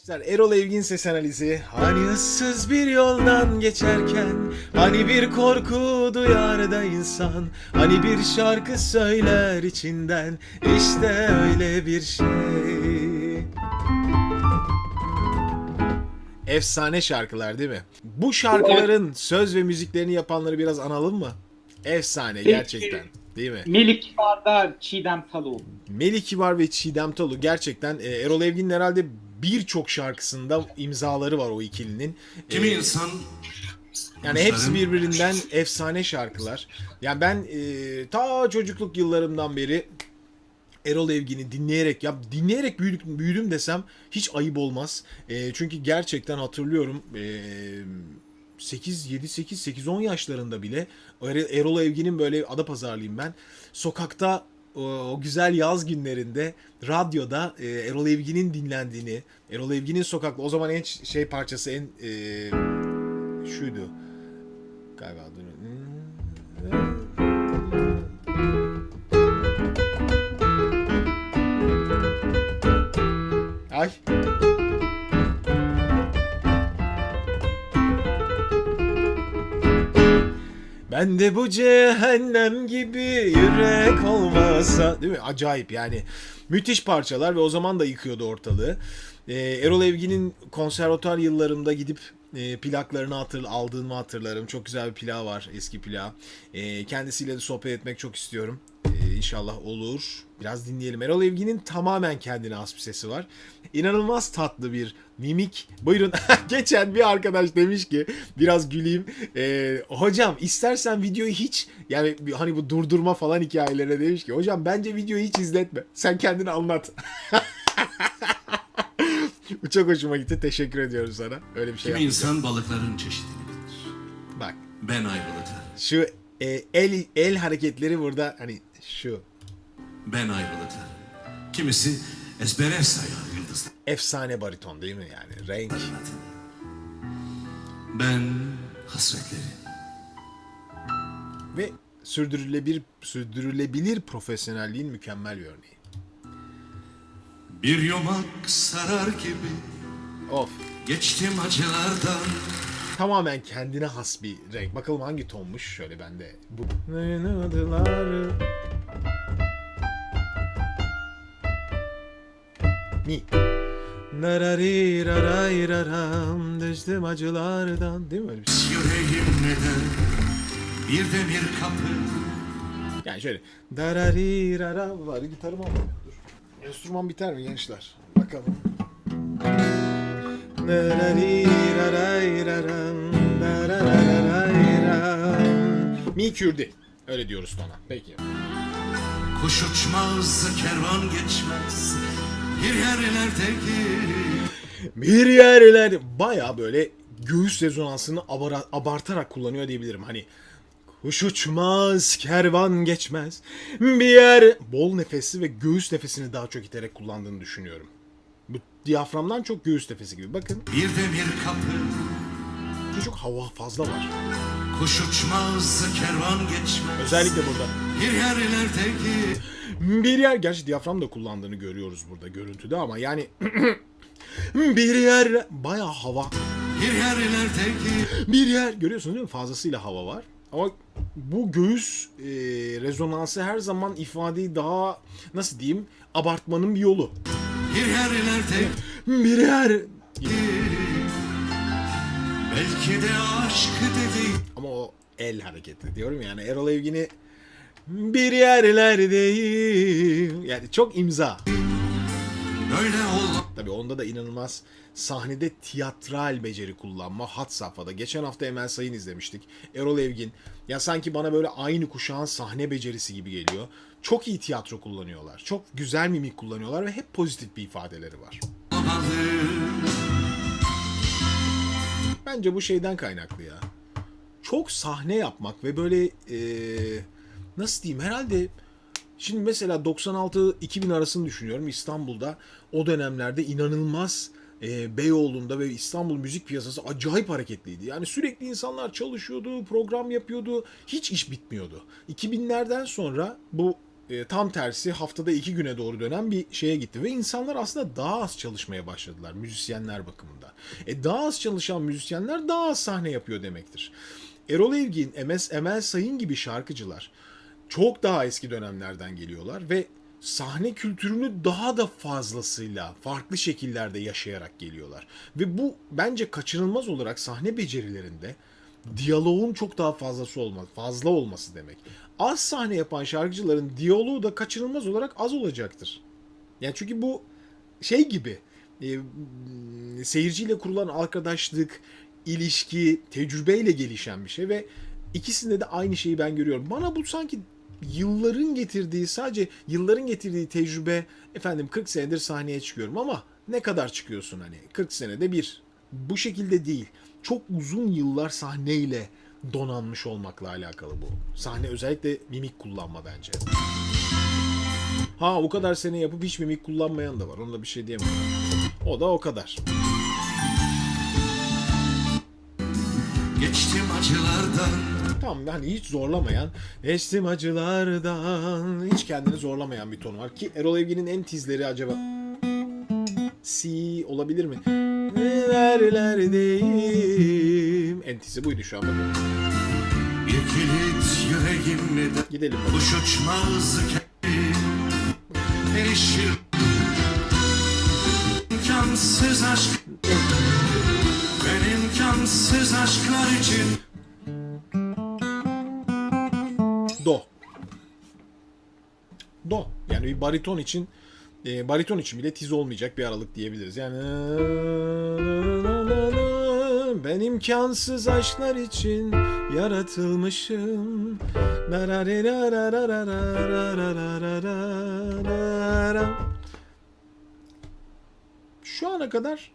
Arkadaşlar Erol Evgin ses analizi Hani ıssız bir yoldan geçerken Hani bir korku duyar da insan Hani bir şarkı söyler içinden İşte öyle bir şey Efsane şarkılar değil mi? Bu şarkıların söz ve müziklerini yapanları biraz analım mı? Efsane gerçekten değil mi? Melik Barda Çiğdem Talu. Melih Kibar ve Çiğdem Talu gerçekten e, Erol Evgin'in herhalde birçok şarkısında imzaları var o ikilinin. Kimi insan yani hepsi birbirinden efsane şarkılar. Yani ben e, ta çocukluk yıllarımdan beri Erol Evgin'i dinleyerek ya dinleyerek büyüdüm, büyüdüm desem hiç ayıp olmaz. E, çünkü gerçekten hatırlıyorum e, 8 7 8 8 10 yaşlarında bile Er- Erol Evgin'in böyle Adapazarlıyım ben. Sokakta o, güzel yaz günlerinde radyoda e, Erol Evgin'in dinlendiğini, Erol Evgin'in sokakta o zaman en şey parçası en e, şuydu. Galiba. Ay. Ben de bu cehennem gibi yürek olmasa değil mi? Acayip yani. Müthiş parçalar ve o zaman da yıkıyordu ortalığı. Ee, Erol Evgin'in konservatuar yıllarımda gidip e, plaklarını hatır, aldığımı hatırlarım. Çok güzel bir plağı var, eski plağı. Ee, kendisiyle de sohbet etmek çok istiyorum. Ee, inşallah olur. Biraz dinleyelim. Erol Evgin'in tamamen kendine has bir sesi var. İnanılmaz tatlı bir mimik. Buyurun. Geçen bir arkadaş demiş ki biraz güleyim. Ee, hocam istersen videoyu hiç yani hani bu durdurma falan hikayelerine demiş ki hocam bence videoyu hiç izletme. Sen kendini anlat. bu çok hoşuma gitti. Teşekkür ediyorum sana. Öyle bir şey kimi insan balıkların çeşidini bilir. Bak Ben ayrılıklar. şu e, el el hareketleri burada hani şu Ben ayrılıklar. Kimisi ezbere sayar yıldızlar. efsane bariton değil mi yani renk. Ben hasretleri. ve sürdürülebilir sürdürülebilir profesyonelliğin mükemmel bir örneği. Bir yumak sarar gibi Of. geçtim acılardan. Tamamen kendine has bir renk. Bakalım hangi tonmuş? Şöyle bende bu. Adılar. Mi. Narariraram düştüm acılardan. Değil mi öyle bir şey? Yüreğim neden bir demir kapı. Yani şöyle. Dararirara var. Gitarım ama. Enstrüman biter mi gençler? Bakalım. Mi kürdi. Öyle diyoruz ona. Peki. Kuş uçmaz kervan geçmez. Bir yerlerdeki Bir yerler baya böyle göğüs rezonansını abartarak kullanıyor diyebilirim. Hani kuş uçmaz, kervan geçmez. Bir yer bol nefesi ve göğüs nefesini daha çok iterek kullandığını düşünüyorum. Bu diyaframdan çok göğüs nefesi gibi. Bakın bir demir kapı. çok hava fazla var. Kuş uçmaz kervan geçmez. Özellikle burada. Bir yerlerdeki Bir yer gerçi diyafram da kullandığını görüyoruz burada görüntüde ama yani bir yer baya hava bir yerlerdeki bir yer görüyorsunuz değil mi? Fazlasıyla hava var. Ama bu göğüs e, rezonansı her zaman ifadeyi daha nasıl diyeyim abartmanın bir yolu. bir yerlerdeki Bir yer belki de aşk dedi. ama o el hareketi diyorum yani Erol Evgin'i bir yerlerdeyim yani çok imza. Öyle ol. Tabii onda da inanılmaz sahnede tiyatral beceri kullanma hat safhada. Geçen hafta Emel Sayın izlemiştik. Erol Evgin. Ya sanki bana böyle aynı kuşağın sahne becerisi gibi geliyor. Çok iyi tiyatro kullanıyorlar. Çok güzel mimik kullanıyorlar ve hep pozitif bir ifadeleri var. Bence bu şeyden kaynaklı ya. Çok sahne yapmak ve böyle eee, nasıl diyeyim herhalde şimdi mesela 96-2000 arasını düşünüyorum İstanbul'da o dönemlerde inanılmaz eee, Beyoğlu'nda ve İstanbul müzik piyasası acayip hareketliydi. Yani sürekli insanlar çalışıyordu, program yapıyordu, hiç iş bitmiyordu. 2000'lerden sonra bu e, tam tersi haftada iki güne doğru dönen bir şeye gitti. Ve insanlar aslında daha az çalışmaya başladılar müzisyenler bakımında. E daha az çalışan müzisyenler daha az sahne yapıyor demektir. Erol Evgin, MS, Emel Sayın gibi şarkıcılar çok daha eski dönemlerden geliyorlar ve sahne kültürünü daha da fazlasıyla farklı şekillerde yaşayarak geliyorlar. Ve bu bence kaçınılmaz olarak sahne becerilerinde diyaloğun çok daha fazlası olması, fazla olması demek. Az sahne yapan şarkıcıların diyaloğu da kaçınılmaz olarak az olacaktır. Yani çünkü bu şey gibi e, seyirciyle kurulan arkadaşlık, ilişki, tecrübeyle gelişen bir şey ve ikisinde de aynı şeyi ben görüyorum. Bana bu sanki yılların getirdiği sadece yılların getirdiği tecrübe efendim 40 senedir sahneye çıkıyorum ama ne kadar çıkıyorsun hani? 40 senede bir. Bu şekilde değil. Çok uzun yıllar sahneyle donanmış olmakla alakalı bu. Sahne özellikle mimik kullanma bence. Ha o kadar sene yapıp hiç mimik kullanmayan da var. Onda bir şey diyemem. O da o kadar. Geçtim acılardan Tamam hani hiç zorlamayan, geçtim acılardan, hiç kendini zorlamayan bir ton var. Ki Erol Evgin'in en tizleri acaba Si olabilir mi? Nerelerdeyim. En tizi buydu şu an bakın. Bir kilit yüreğimde Gidelim. Kuş uçmaz Erişir İmkansız aşk Ben imkansız aşklar için Do. Yani bir bariton için e, bariton için bile tiz olmayacak bir aralık diyebiliriz. Yani ben imkansız aşklar için yaratılmışım. Şu ana kadar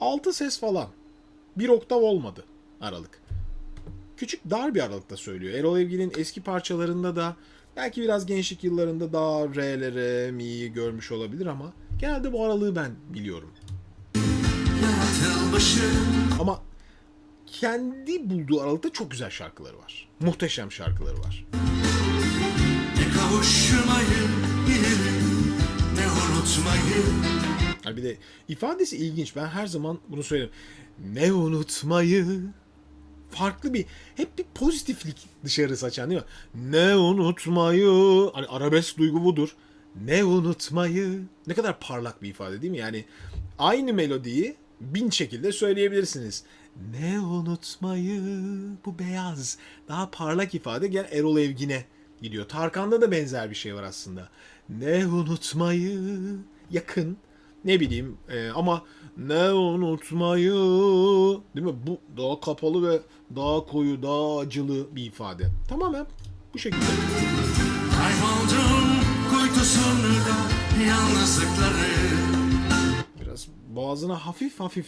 6 ses falan. Bir oktav olmadı aralık küçük dar bir aralıkta söylüyor. Erol Evgin'in eski parçalarında da belki biraz gençlik yıllarında daha R'lere, Mi'yi görmüş olabilir ama genelde bu aralığı ben biliyorum. Ama kendi bulduğu aralıkta çok güzel şarkıları var. Muhteşem şarkıları var. Ne kavuşmayı bilirim Ne unutmayı Yani bir de ifadesi ilginç. Ben her zaman bunu söylerim. Ne unutmayı farklı bir hep bir pozitiflik dışarı saçan değil mi? Ne unutmayı hani arabesk duygu budur. Ne unutmayı ne kadar parlak bir ifade değil mi? Yani aynı melodiyi bin şekilde söyleyebilirsiniz. Ne unutmayı bu beyaz daha parlak ifade gel Erol Evgin'e gidiyor. Tarkan'da da benzer bir şey var aslında. Ne unutmayı yakın ne bileyim e, ama ne unutmayı değil mi? Bu daha kapalı ve daha koyu, daha acılı bir ifade. Tamamen bu şekilde. Kayboldum kuytusunda Yalnızlıkları Biraz boğazına hafif hafif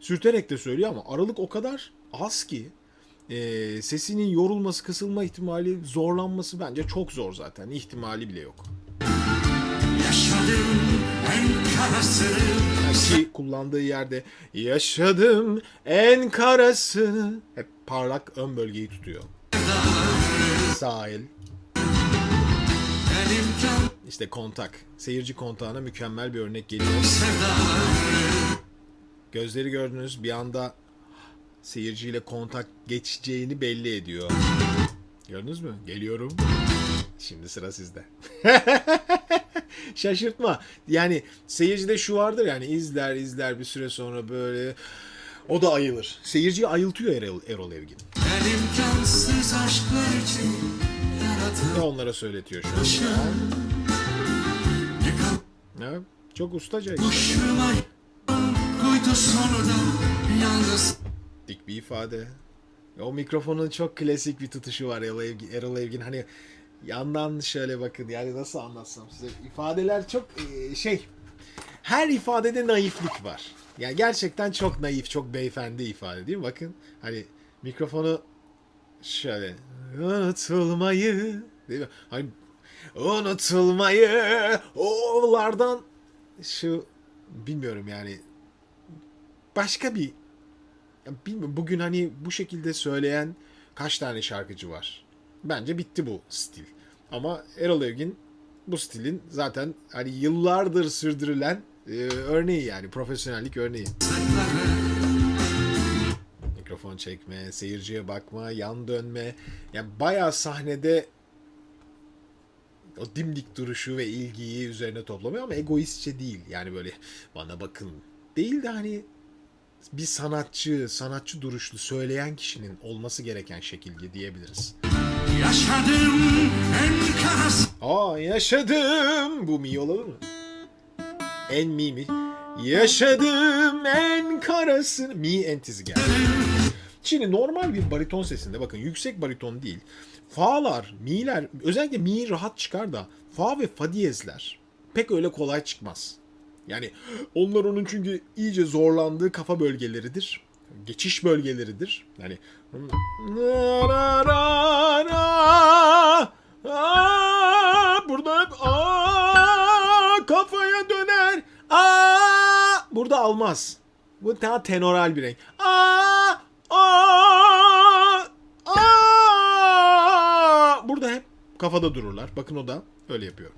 sürterek de söylüyor ama aralık o kadar az ki e, sesinin yorulması, kısılma ihtimali, zorlanması bence çok zor zaten. İhtimali bile yok. Yaşadım Ki kullandığı yerde yaşadım en karasını hep parlak ön bölgeyi tutuyor. Sahil, işte kontak. Seyirci kontağına mükemmel bir örnek geliyor. Gözleri gördünüz bir anda seyirciyle kontak geçeceğini belli ediyor. Gördünüz mü? Geliyorum. Şimdi sıra sizde. Şaşırtma. Yani seyircide şu vardır yani izler izler bir süre sonra böyle o da ayılır. Seyirciyi ayıltıyor Erol, Erol Evgin. Ben imkansız aşklar için Ve onlara söyletiyor şu Ne Ya, çok ustaca. Yalnız dik bir ifade. O mikrofonun çok klasik bir tutuşu var Erol Evgin. Erol Evgin hani yandan şöyle bakın yani nasıl anlatsam size ifadeler çok e, şey her ifadede naiflik var. Yani gerçekten çok naif, çok beyefendi ifade değil mi? Bakın hani mikrofonu şöyle unutulmayı değil mi? Hani unutulmayı oğullardan şu bilmiyorum yani başka bir ya bilmiyorum bugün hani bu şekilde söyleyen kaç tane şarkıcı var? Bence bitti bu stil. Ama Erol Evgin bu stilin zaten hani yıllardır sürdürülen e, örneği yani profesyonellik örneği. Mikrofon çekme, seyirciye bakma, yan dönme. Yani bayağı sahnede o dimdik duruşu ve ilgiyi üzerine toplamıyor ama egoistçe değil. Yani böyle bana bakın değil de hani bir sanatçı, sanatçı duruşlu söyleyen kişinin olması gereken şekilde diyebiliriz. Yaşadım en karası Aa yaşadım. Bu mi olur mu? En mi mi? Yaşadım en karasını. Mi entizi geldi. Şimdi normal bir bariton sesinde bakın yüksek bariton değil. Fa'lar, mi'ler özellikle mi rahat çıkar da fa ve fa diyezler pek öyle kolay çıkmaz. Yani onlar onun çünkü iyice zorlandığı kafa bölgeleridir. Geçiş bölgeleridir. Yani burada hep aa, kafaya döner. Aa, burada almaz. Bu daha tenoral bir renk. Aa. Burada hep kafada dururlar. Bakın o da öyle yapıyor.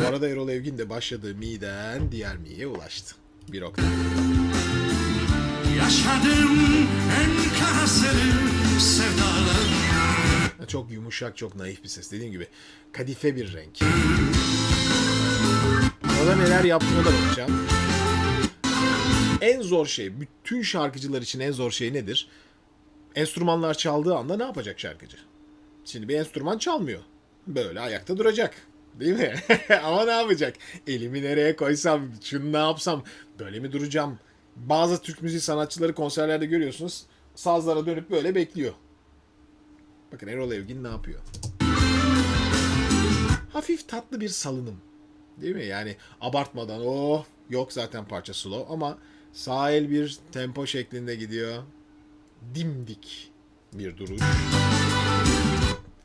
Bu arada Erol Evgin de başladığı mi'den diğer mi'ye ulaştı. Bir oktav. Yaşadım en karasını sevdalarım Çok yumuşak, çok naif bir ses. Dediğim gibi kadife bir renk. Orada neler yaptığına da bakacağım. En zor şey, bütün şarkıcılar için en zor şey nedir? Enstrümanlar çaldığı anda ne yapacak şarkıcı? Şimdi bir enstrüman çalmıyor. Böyle ayakta duracak. Değil mi? Ama ne yapacak? Elimi nereye koysam, şunu ne yapsam, böyle mi duracağım? Bazı Türk müziği sanatçıları konserlerde görüyorsunuz. Sazlara dönüp böyle bekliyor. Bakın Erol Evgin ne yapıyor? Hafif tatlı bir salınım. Değil mi? Yani abartmadan oh yok zaten parça slow ama sağ el bir tempo şeklinde gidiyor. Dimdik bir duruş.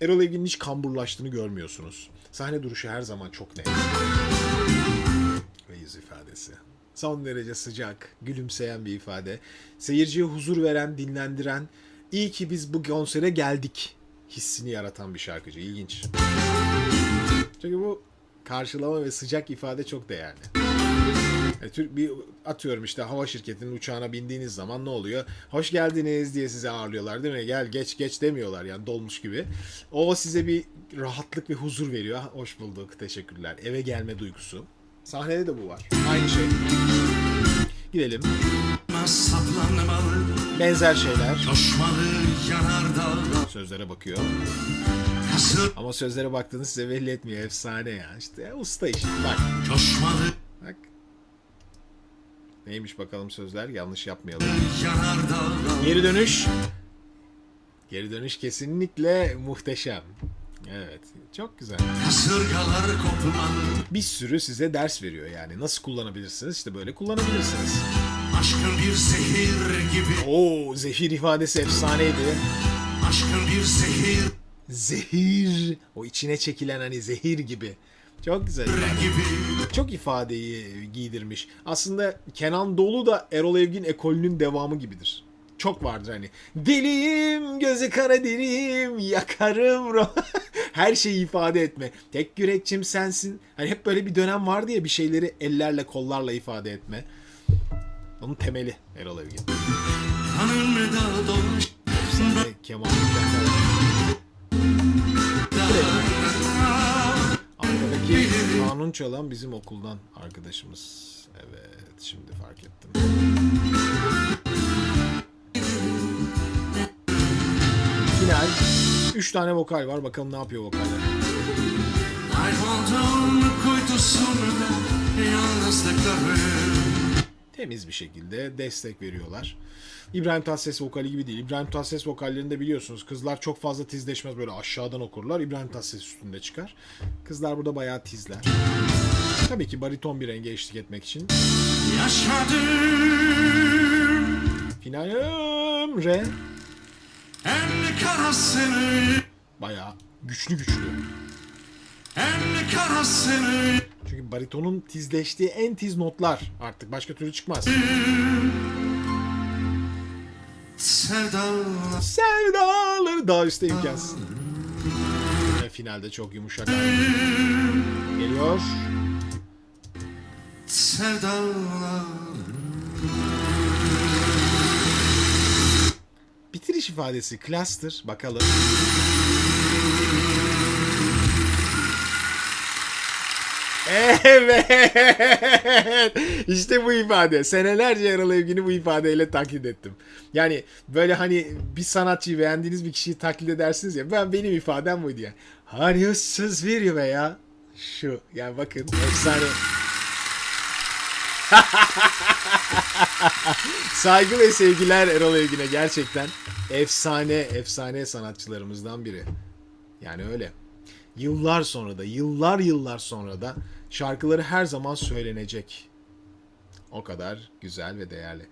Erol Evgin'in hiç kamburlaştığını görmüyorsunuz. Sahne duruşu her zaman çok net. Ve yüz ifadesi. Son derece sıcak, gülümseyen bir ifade. Seyirciye huzur veren, dinlendiren, iyi ki biz bu konsere geldik hissini yaratan bir şarkıcı. İlginç. Çünkü bu karşılama ve sıcak ifade çok değerli. E, Türk bir atıyorum işte hava şirketinin uçağına bindiğiniz zaman ne oluyor? Hoş geldiniz diye size ağırlıyorlar değil mi? Gel geç geç demiyorlar yani dolmuş gibi. O size bir rahatlık ve huzur veriyor. "Ah, Hoş bulduk, teşekkürler. Eve gelme duygusu. Sahnede de bu var. Aynı şey. Gidelim. Benzer şeyler. Sözlere bakıyor. Ama sözlere baktığını size belli etmiyor. Efsane ya. İşte ya, usta işi. Bak. coşmalı Bak. Neymiş bakalım sözler? Yanlış yapmayalım. Geri dönüş. Geri dönüş kesinlikle muhteşem. Evet. Çok güzel. Kasırgalar kopmalı Bir sürü size ders veriyor yani. Nasıl kullanabilirsiniz? İşte böyle kullanabilirsiniz. Aşkın bir zehir gibi Oo, zehir ifadesi efsaneydi. Aşkın bir zehir Zehir. O içine çekilen hani zehir gibi. Çok güzel. ifade. Çok ifadeyi giydirmiş. Aslında Kenan Doğulu da Erol Evgin ekolünün devamı gibidir. Çok vardır hani. Deliyim, gözü kara deliyim, yakarım. Her şeyi ifade etme. Tek yürekçim sensin. Hani hep böyle bir dönem vardı ya bir şeyleri ellerle kollarla ifade etme. Onun temeli Erol Evgin. Kemal. Arkadaki kanun çalan bizim okuldan arkadaşımız. Evet şimdi fark ettim. Final. 3 tane vokal var. Bakalım ne yapıyor vokaller. Temiz bir şekilde destek veriyorlar. İbrahim Tatlıses vokali gibi değil. İbrahim Tatlıses vokallerinde biliyorsunuz kızlar çok fazla tizleşmez böyle aşağıdan okurlar. İbrahim Tatlıses üstünde çıkar. Kızlar burada bayağı tizler. Tabii ki bariton bir renge eşlik etmek için. Yaşadım Finalim re Bayağı güçlü güçlü. Çünkü baritonun tizleştiği en tiz notlar artık başka türlü çıkmaz. Sevdalar Sevdaları daha üstte imkansız. Ve finalde çok yumuşak. Geliyor. Sevdalar Bitiriş ifadesi cluster. Bakalım. Evet. İşte bu ifade. Senelerce Erol Evgin'i bu ifadeyle taklit ettim. Yani böyle hani bir sanatçıyı beğendiğiniz bir kişiyi taklit edersiniz ya. Ben benim ifadem buydu yani. Harıyorsuz bir veya şu. Yani bakın efsane. Saygı ve sevgiler Erol Evgin'e gerçekten efsane efsane sanatçılarımızdan biri. Yani öyle. Yıllar sonra da yıllar yıllar sonra da şarkıları her zaman söylenecek. O kadar güzel ve değerli.